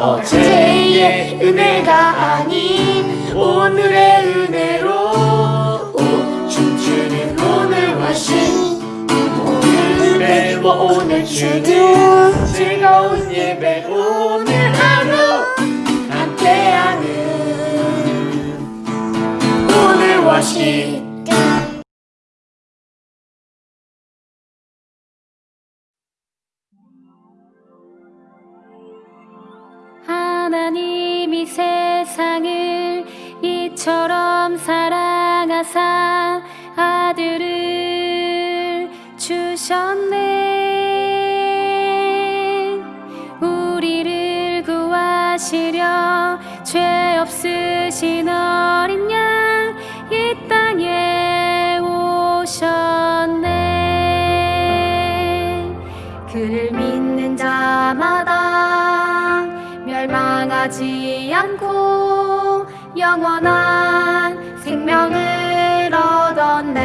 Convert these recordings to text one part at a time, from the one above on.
어제의 은혜가 아닌 오늘의 은혜로 오, 춤추는 오늘 워신 오늘의 오늘 주는 즐거운 예배 오늘 하루 함께하는 오늘 워십 하나님이 세상을 이처럼 사랑하사 아들을 주셨네. 우리를 구하시려 죄 없으신 어린 양 이 땅에 오셨네. 그를 믿는 자마다 멸망하지 않고 영원한 생명을 얻었네.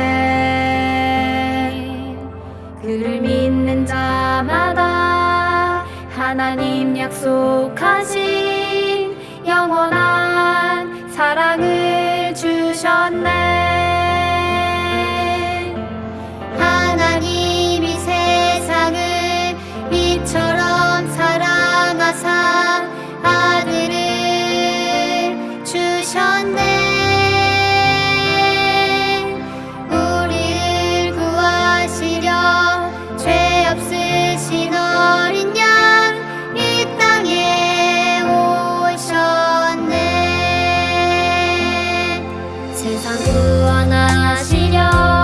그를 믿는 자마다 하나님 약속하신 영원한 사랑을 はなしりょ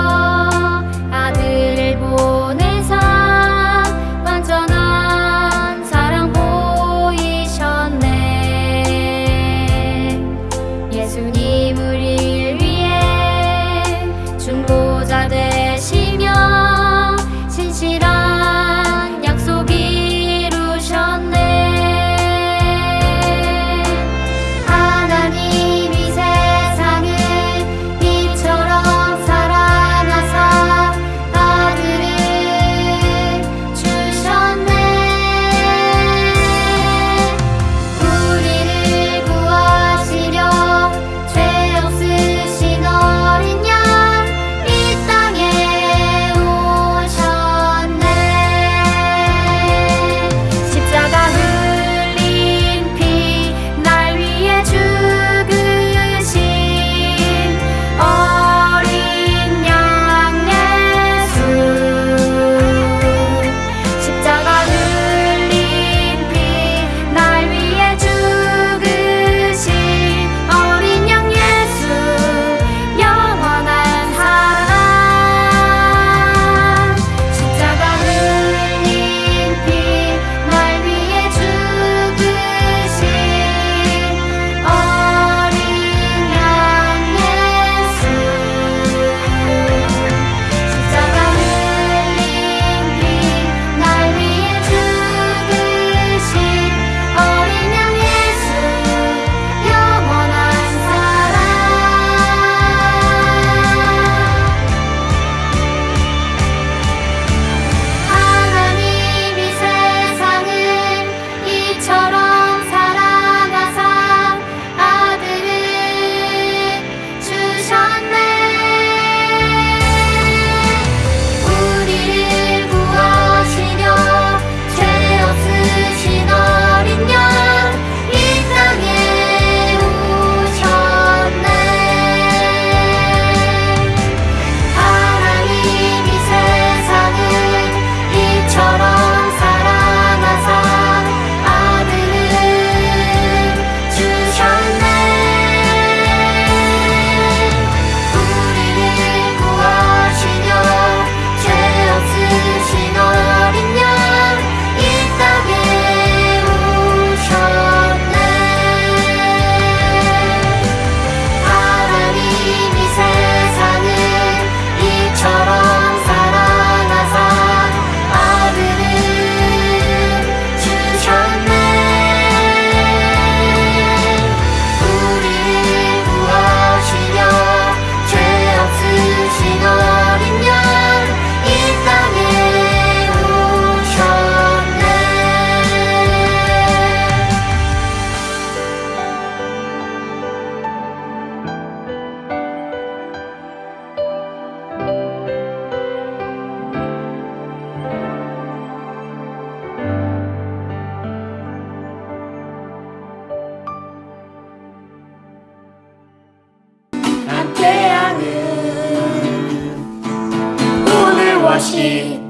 와시